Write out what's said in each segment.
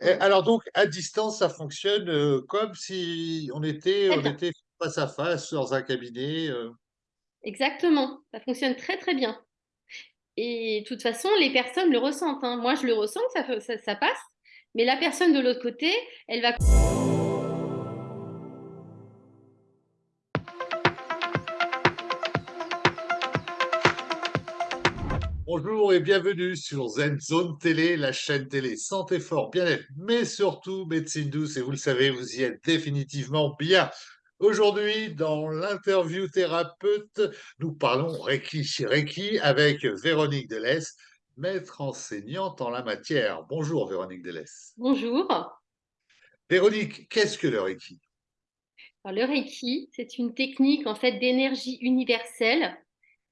Alors donc à distance, ça fonctionne, heu, comme si on était on face à face dans un cabinet, heu? Exactement, ça fonctionne très, très bien et de toute façon, les personnes le ressentent, hein. Moi, je le ressens que ça fe ça ça passe, mais la personne de l'autre côté, elle va Bonjour et bienvenue sur Zen Zone Télé, la chaîne télé santé, fort, bien-être, mais surtout médecine douce et vous le savez, vous y êtes définitivement bien. Aujourd'hui, dans l'interview thérapeute, nous parlons Reiki Reiki avec Véronique Delesse, maître enseignante en la matière. Bonjour Véronique Delesse. bonjour. Véronique, qu'est-ce que le Reiki? Alors le Reiki, c'est une technique en fait d'énergie universelle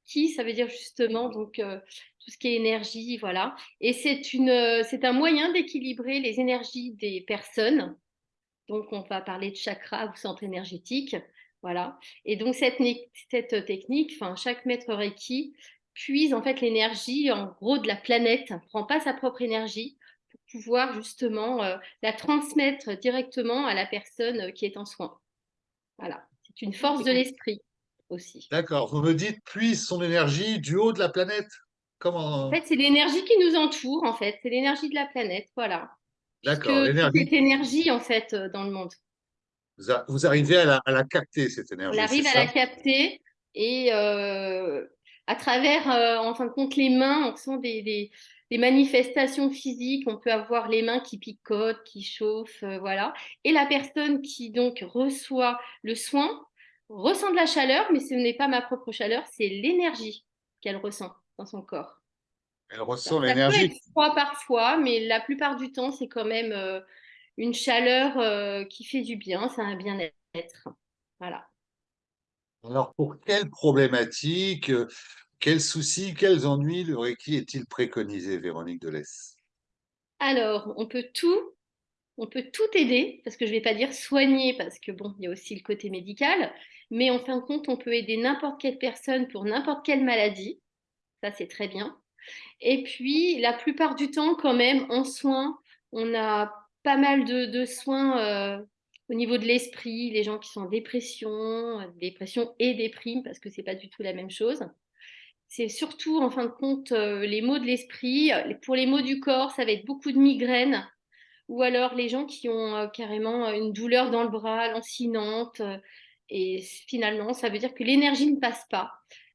qui, ça veut dire justement donc heu, tout ce qui est énergie, voilà et c'est une, heu, c'est un moyen d'équilibrer les énergies des personnes. Donc on va parler de chakras ou centre énergétique, voilà et donc cette cette technique, enfin chaque maître Reiki puise en fait l'énergie en gros de la planète, prend pas sa propre énergie pour pouvoir justement, heu, la transmettre directement à la personne, qui est en soins. Voilà, c'est une force de l'esprit aussi. D'accord, vous me dites puise son énergie du haut de la planète? En fait, c'est l'énergie qui nous entoure, en fait, c'est l'énergie de la planète, voilà. D'accord, l'énergie énergie, en fait, heu, dans le monde. Vous a vous arrivez à la à la capter cette On énergie, c'est arrive à la capter et heu, à travers, heu, en fin de compte, les mains, on ressent des des des manifestations physiques. On peut avoir les mains qui picotent, qui chauffent, voilà et la personne qui donc reçoit le soin, ressent de la chaleur, mais ce n'est pas ma propre chaleur, c'est l'énergie qu'elle ressent dans son corps. Elle ressent l'énergie. froid parfois, mais la plupart du temps, c'est quand même, heu, une chaleur, heu, qui fait du bien, c'est un bien-être. Voilà. Alors pour quelles problématiques, heu, quels soucis, quels ennuis le Reiki est-il préconisé, Véronique Delesse? Alors, on peut tout on peut tout aider, parce que je vais pas dire soigner, parce que bon, il y a aussi le côté médical, mais en fin de compte, on peut aider n'importe quelle personne pour n'importe quelle maladie, ça c'est très bien et puis la plupart du temps quand même en soins, on a pas mal de soins, heu, au niveau de l'esprit, les gens qui sont en dépression, dépression et déprime parce que c'est pas du tout la même chose. C'est surtout en fin de compte, heu, les maux de l'esprit, pour les maux du corps, ça va être beaucoup de migraines ou alors les gens qui ont, heu, carrément, une douleur dans le bras lancinante, et finalement, ça veut dire que l'énergie ne passe pas.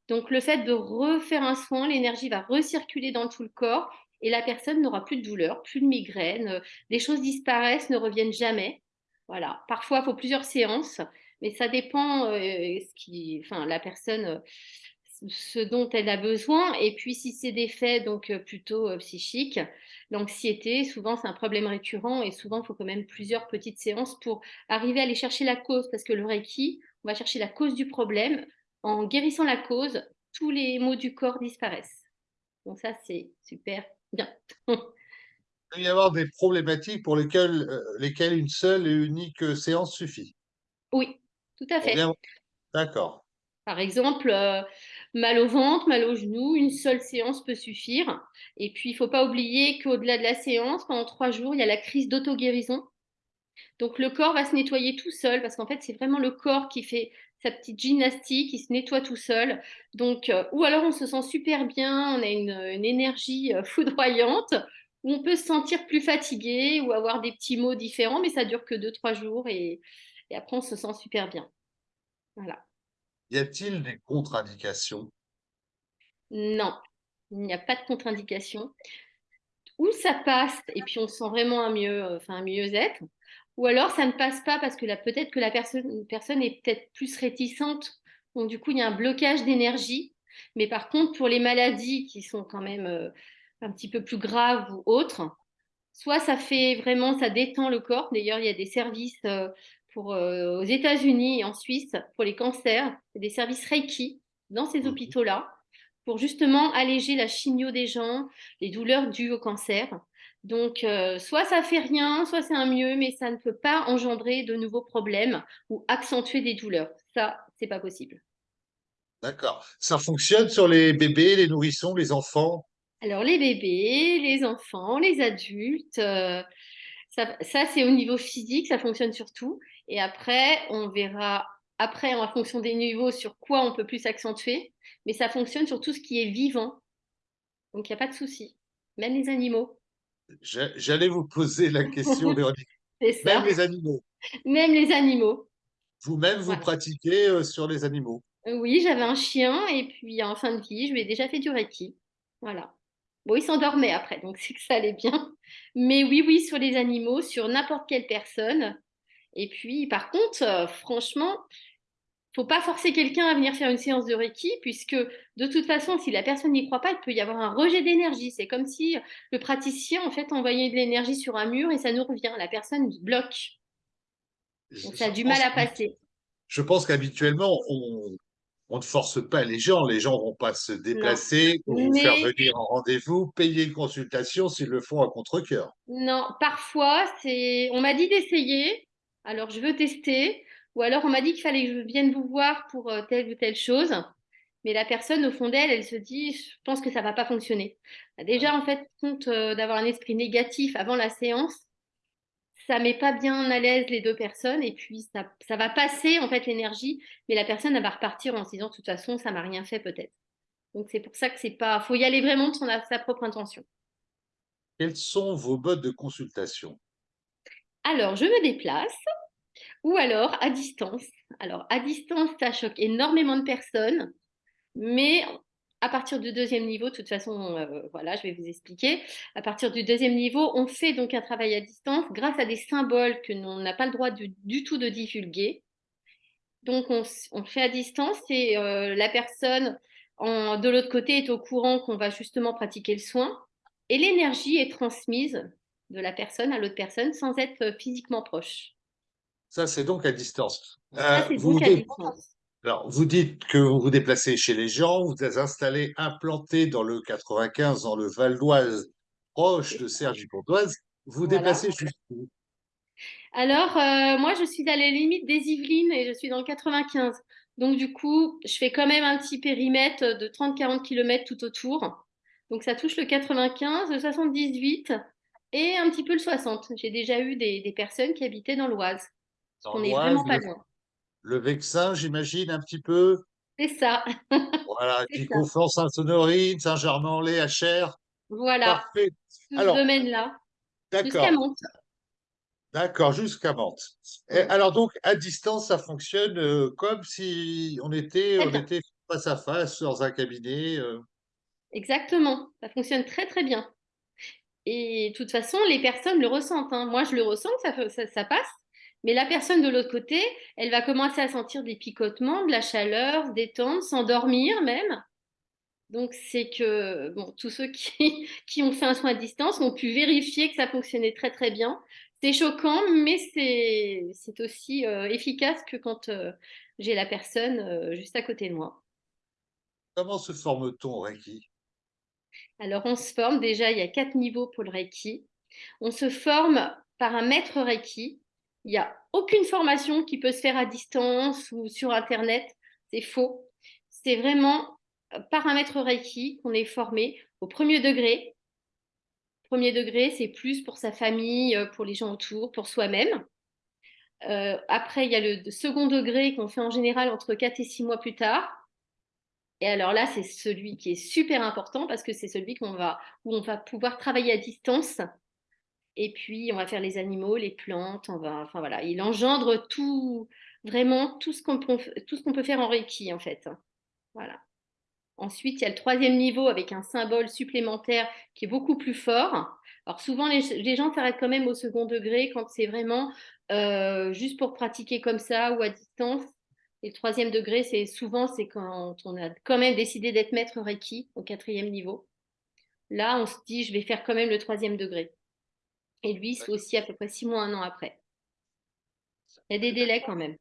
Donc le fait de refaire un soin, l'énergie va recirculer dans tout le corps et la personne n'aura plus de douleur, plus de migraine, heu, des choses disparaissent, ne reviennent jamais. Voilà. Parfois, il faut plusieurs séances, mais ça dépend, heu, ce qui enfin la personne, heu, ce dont elle a besoin et puis si c'est des faits donc heu, plutôt, psychiques, l'anxiété, souvent c'est un problème récurrent et souvent il faut quand même plusieurs petites séances pour arriver à aller chercher la cause. Parce que le reiki, on va chercher la cause du problème. En guérissant la cause, tous les maux du corps disparaissent. Donc ça, c'est super bien. Il peut y avoir des problématiques pour lesquelles, lesquelles une seule et unique, heu, séance suffit? Oui, tout à Pour fait. d'accord. Par exemple, heu, mal au ventre, mal aux genoux, une seule séance peut suffire et puis il faut pas oublier qu'au-delà de la séance, pendant 3 jours, il y a la crise d'auto-guérison. Donc le corps va se nettoyer tout seul parce qu'en fait, c'est vraiment le corps qui fait sa petite gymnastique, il se nettoie tout seul. Donc heu, ou alors on se sent super bien, on a une, une énergie, heu, foudroyante, ou on peut se sentir plus fatigué ou avoir des petits maux différents, mais ça dure que deux trois jours et et après on se sent super bien. Voilà. Y a-t-il des contre-indications? Non, il n'y a pas de contre-indication. Ou ça passe et puis on sent vraiment un mieux, heu, enfin un mieux-être, ou alors ça ne passe pas parce que peut-être que la personne personne est peut-être plus réticente, donc du coup il y a un blocage d'énergie. Mais par contre pour les maladies qui sont quand même, heu, un petit peu plus graves ou autres, soit ça fait vraiment ça détend le corps. D'ailleurs il y a des services, pour, heu, aux États-Unis et en Suisse pour les cancers, des services Reiki dans ces Mmh mh. hôpitaux-là pour justement alléger la chimio des gens, les douleurs dues au cancer. Donc, heu, soit ça fait rien, soit c'est un mieux, mais ça ne peut pas engendrer de nouveaux problèmes ou accentuer des douleurs. Ça, c'est pas possible. D'accord. Ça fonctionne sur les bébés, les nourrissons, les enfants? Alors les bébés, les enfants, les adultes, heu, Ça, ça c'est au niveau physique, ça fonctionne sur tout. Et après, on verra, après, en fonction des niveaux, sur quoi on peut plus s'accentuer. Mais ça fonctionne sur tout ce qui est vivant. Donc, il n'y a pas de souci. Même les animaux. J'allais vous poser la question, Véronique. Même les animaux. Même les animaux. Vous-même, vous pratiquez euh, sur les animaux Oui, j'avais un chien et puis en fin de vie, je lui ai déjà fait du Reiki. Voilà. Bon, il s'endormait après, donc c'est que ça allait bien. Mais oui, oui, sur les animaux, sur n'importe quelle personne. Et puis, par contre, euh, franchement, faut pas forcer quelqu'un à venir faire une séance de Reiki, puisque de toute façon, si la personne n'y croit pas, il peut y avoir un rejet d'énergie. C'est comme si le praticien, en fait, envoyait de l'énergie sur un mur et ça nous revient. La personne bloque. Donc, ça a du mal à passer. Je pense qu'habituellement, on, ne force pas les gens. Les gens vont pas se déplacer vous faire venir en rendez-vous, payer une consultation s'ils le font à contre-cœur. Non, parfois, c'est. On m'a dit d'essayer, alors je veux tester. Ou alors on m'a dit qu'il fallait que je vienne vous voir pour euh, telle ou telle chose. Mais la personne, au fond d'elle, elle se dit, je pense que ça va pas fonctionner. Déjà, en fait, compte euh, d'avoir un esprit négatif avant la séance, ça met pas bien à l'aise les deux personnes et puis ça, ça va passer en fait l'énergie, mais la personne elle va repartir en se disant de toute façon ça m'a rien fait peut-être. Donc c'est pour ça que c'est pas, faut y aller vraiment de son, sa propre intention. Quels sont vos modes de consultation? Alors je me déplace ou alors à distance. Alors à distance ça choque énormément de personnes, mais à partir du deuxième niveau, de toute façon, euh, voilà, je vais vous expliquer. À partir du deuxième niveau, on fait donc un travail à distance grâce à des symboles que l'on n'a pas le droit du, tout de divulguer. Donc, on, on fait à distance et euh, la personne de l'autre côté est au courant qu'on va justement pratiquer le soin. Et l'énergie est transmise de la personne à l'autre personne sans être physiquement proche. Ça, c'est donc à distance. Ça, euh, donc à distance. Alors, vous dites que vous vous déplacez chez les gens, vous êtes installé, implanté dans le 95, dans le Val d'Oise, proche de Cergy-Pontoise. Vous vous déplacez jusqu'où? Alors, euh, moi, je suis à la limite des Yvelines et je suis dans le 95. Donc, du coup, je fais quand même un petit périmètre de 30-40 km tout autour. Donc, ça touche le 95, le 78 et un petit peu le 60. J'ai déjà eu des, personnes qui habitaient dans l'Oise. On n'est vraiment pas loin le Vexin, j'imagine, un petit peu. C'est ça. Voilà, puis Conflans, Sainte-Honorine, Saint-Germain-en-Laye, Achères. Voilà. Parfait. Tout ce domaine-là. Jusqu'à Mantes. D'accord, jusqu'à Mantes. alors donc, à distance, ça fonctionne euh, comme si on était, on était face à face dans un cabinet. Euh. Exactement, ça fonctionne très très bien. Et de toute façon, les personnes le ressentent. Hein. Moi, je le ressens, ça, ça, ça passe. Mais la personne de l'autre côté, elle va commencer à sentir des picotements, de la chaleur, se détendre, s'endormir même. Donc, c'est que bon, tous ceux qui, qui, ont fait un soin à distance ont pu vérifier que ça fonctionnait très très bien. C'est choquant, mais c'est aussi euh, efficace que quand euh, j'ai la personne euh, juste à côté de moi. Comment se forme-t-on au Reiki? Alors, on se forme déjà, il y a quatre niveaux pour le Reiki. On se forme par un maître Reiki il n'y a aucune formation qui peut se faire à distance ou sur Internet. C'est faux. C'est vraiment par un maître Reiki qu'on est formé au premier degré. Premier degré, c'est plus pour sa famille, euh, pour les gens autour, pour soi-même. Euh, après, il y a le second degré qu'on fait en général entre 4 et 6 mois plus tard. Et alors là, c'est celui qui est super important parce que c'est celui qu'on va, où on va pouvoir travailler à distance et puis, on va faire les animaux, les plantes, enfin voilà, il engendre tout, vraiment tout ce qu'on peut, tout ce qu'on peut faire en Reiki, en fait. Voilà. Ensuite, il y a le troisième niveau avec un symbole supplémentaire qui est beaucoup plus fort. Alors souvent, les, gens s'arrêtent quand même au second degré quand c'est vraiment euh, juste pour pratiquer comme ça ou à distance. Et le troisième degré, c'est souvent c'est quand on a quand même décidé d'être maître Reiki au quatrième niveau. Là, on se dit, je vais faire quand même le troisième degré. Et lui, c'est aussi à peu près six mois, un an après. Il y a des délais quand même.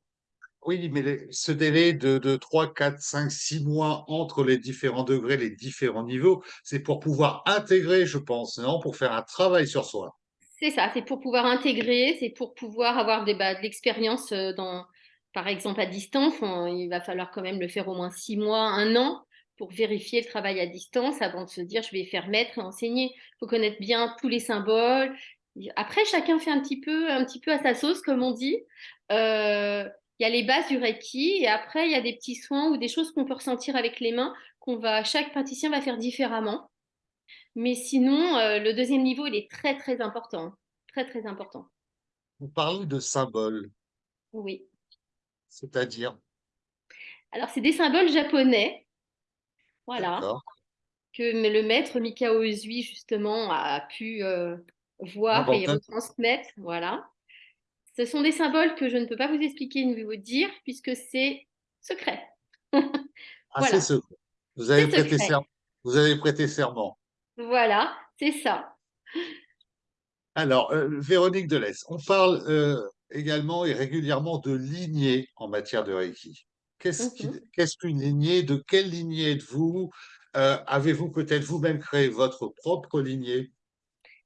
Oui, mais ce délai de, de 3, 4, 5, 6 mois entre les différents degrés, les différents niveaux, c'est pour pouvoir intégrer, je pense, non Pour faire un travail sur soi. C'est ça, c'est pour pouvoir intégrer, c'est pour pouvoir avoir des, bah, de l'expérience euh, dans, par exemple, à distance. il va falloir quand même le faire au moins six mois, un an pour vérifier le travail à distance avant de se dire je vais faire maître et enseigner. Il faut connaître bien tous les symboles, Après, chacun fait un petit peu, un petit peu à sa sauce, comme on dit. Euh, il y a les bases du Reiki et après, il y a des petits soins ou des choses qu'on peut ressentir avec les mains qu'on va, chaque praticien va faire différemment. Mais sinon, euh, le deuxième niveau, il est très, très important. Très, très important. Vous parlez de symboles. Oui. C'est-à-dire? Alors, c'est des symboles japonais. Voilà. Que le maître Mikao Usui, justement, a pu euh, voir et retransmettre. Voilà. Ce sont des symboles que je ne peux pas vous expliquer ni vous dire, puisque c'est secret. ah, c'est secret. Vous avez, prêté vous avez prêté serment. Voilà, c'est ça. Alors, euh, Véronique Delès, on parle euh, également et régulièrement de lignée en matière de Reiki. Mhm. Qu'est-ce qu'une lignée? De quelle lignée êtes-vous? Euh, Avez-vous peut-être vous-même créé votre propre lignée?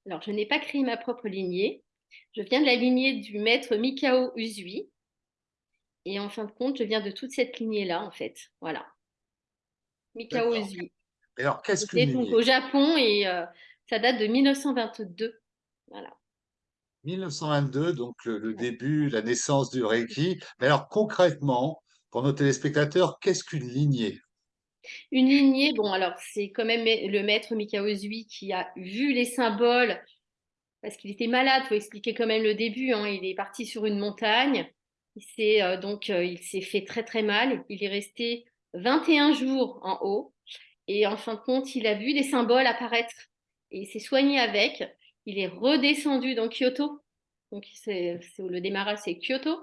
Alors, je n'ai pas créé ma propre lignée. Je viens de la lignée du maître Mikao Usui. Et en fin de compte, je viens de toute cette lignée-là, en fait. Voilà. Mikao Usui alors, qu'est-ce que donc au Japon et euh, ça date de 1922. Voilà. 1922, donc le, début, la naissance du Reiki. Mais alors concrètement, pour nos téléspectateurs, qu'est-ce qu'une lignée? Une lignée, bon alors c'est quand même le maître Mikao Zui qui a vu les symboles parce qu'il était malade. Il faut expliquer quand même le début. Hein. Il est parti sur une montagne. Il s'est euh, donc euh, il s'est fait très très mal. Il est resté 21 jours en haut. Et en fin de compte, il a vu des symboles apparaître et il s'est soigné avec. Il est redescendu dans Kyoto. Donc, c'est, le démarrage, c'est Kyoto.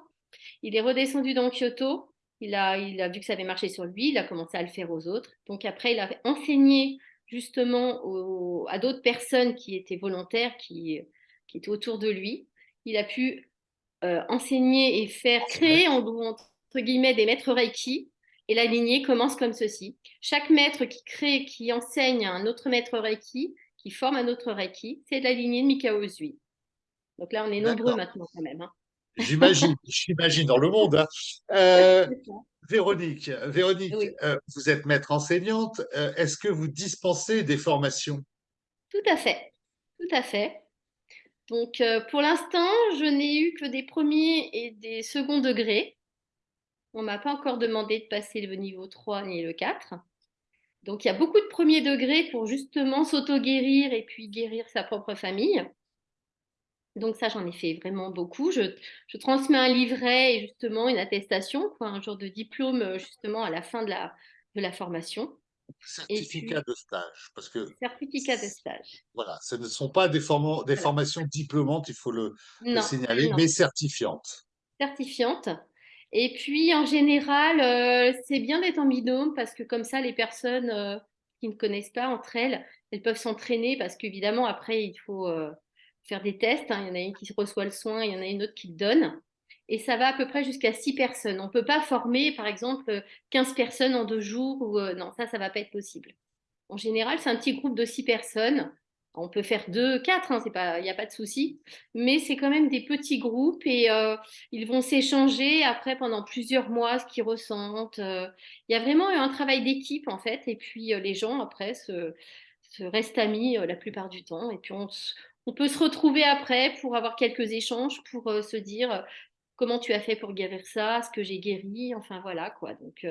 Il est redescendu dans Kyoto. Il a, il a vu que ça avait marché sur lui. Il a commencé à le faire aux autres. Donc, après, il a enseigné justement à d'autres personnes qui étaient volontaires, qui, qui étaient autour de lui. Il a pu euh, enseigner et faire créer, entre guillemets, des maîtres Reiki et la lignée commence comme ceci. Chaque maître qui crée, qui enseigne un autre maître Reiki, qui forme un autre Reiki, c'est la lignée de Mikao Usui. Donc là, on est nombreux maintenant quand même. Hein. J'imagine, j'imagine dans le monde. Hein. Euh, Véronique, Véronique euh, vous êtes maître enseignante. Euh, est-ce que vous dispensez des formations? Tout à fait, tout à fait. Donc pour l'instant, je n'ai eu que des premiers et des seconds degrés. On m'a pas encore demandé de passer le niveau 3 ni le 4. Donc, il y a beaucoup de premiers degrés pour justement s'auto-guérir et puis guérir sa propre famille. Donc ça, j'en ai fait vraiment beaucoup. Je, transmets un livret et justement une attestation, quoi, un genre de diplôme justement à la fin de la, de la formation. Certificat de stage, parce que certificat de stage. Voilà, ce ne sont pas des, des formations diplômantes, il faut le, signaler, mais certifiantes. Certifiantes. Et puis, en général, euh, c'est bien d'être en binôme parce que comme ça, les personnes euh, qui ne connaissent pas entre elles, elles peuvent s'entraîner parce qu'évidemment, après, il faut euh, faire des tests. Hein. Il y en a une qui reçoit le soin, il y en a une autre qui le donne. Et ça va à peu près jusqu'à six personnes. On ne peut pas former, par exemple, 15 personnes en deux jours. Ou, non, ça, ça ne va pas être possible. En général, c'est un petit groupe de six personnes on peut faire deux, quatre, hein, il n'y a pas de souci, mais c'est quand même des petits groupes et euh, ils vont s'échanger après pendant plusieurs mois ce qu'ils ressentent. Euh. Il y a vraiment un travail d'équipe en fait, et puis euh, les gens après se, restent amis la plupart du temps, et puis on, peut se retrouver après pour avoir quelques échanges, pour se dire comment tu as fait pour guérir ça, ce que j'ai guéri, enfin voilà quoi. Donc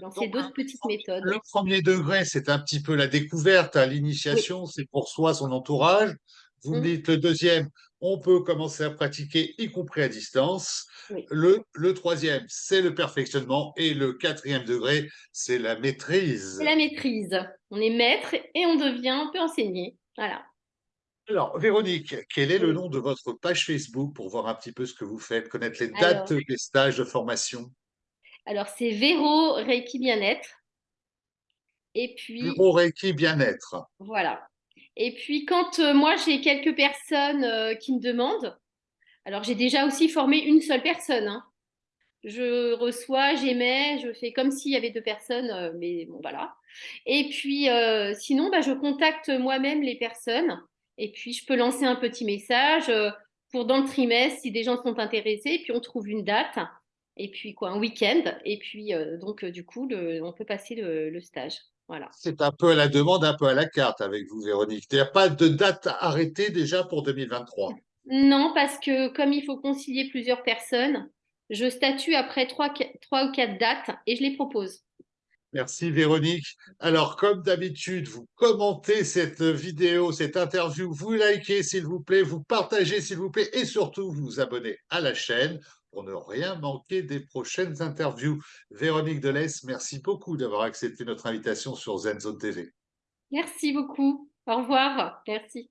lancer d'autres petites méthodes. Le premier degré, c'est un petit peu la découverte, à l'initiation, c'est pour soi, son entourage. Vous me mmh. dites le deuxième, on peut commencer à pratiquer, y compris à distance. Le, le, troisième, c'est le perfectionnement. Et le quatrième degré, c'est la maîtrise. C'est la maîtrise. On est maître et on devient, on peut enseigner. Voilà. Alors, Véronique, quel est le nom de votre page Facebook pour voir un petit peu ce que vous faites, connaître les dates des stages de formation? alors, c'est Véro Reiki Bien-être. Et puis. Véro Reiki Bien-être. Voilà. Et puis, quand euh, moi, j'ai quelques personnes euh, qui me demandent, alors j'ai déjà aussi formé une seule personne. Hein. Je reçois, j'émets, je fais comme s'il y avait deux personnes, euh, mais bon, voilà. Et puis, sinon, bah, je contacte moi-même les personnes. Et puis, je peux lancer un petit message pour dans le trimestre si des gens sont intéressés. puis, on trouve une date et puis quoi, un week-end, et puis euh, donc euh, du coup, on peut passer le, stage. Voilà. C'est un peu à la demande, un peu à la carte avec vous, Véronique. Il n'y a pas de date arrêtée déjà pour 2023 Non, parce que comme il faut concilier plusieurs personnes, je statue après trois, trois ou quatre dates et je les propose. Merci Véronique. Alors, comme d'habitude, vous commentez cette vidéo, cette interview, vous likez s'il vous plaît, vous partagez s'il vous plaît et surtout vous abonnez à la chaîne pour ne rien manquer des prochaines interviews. Véronique Delès, merci beaucoup d'avoir accepté notre invitation sur ZenZone TV. Merci beaucoup. Au revoir. Merci.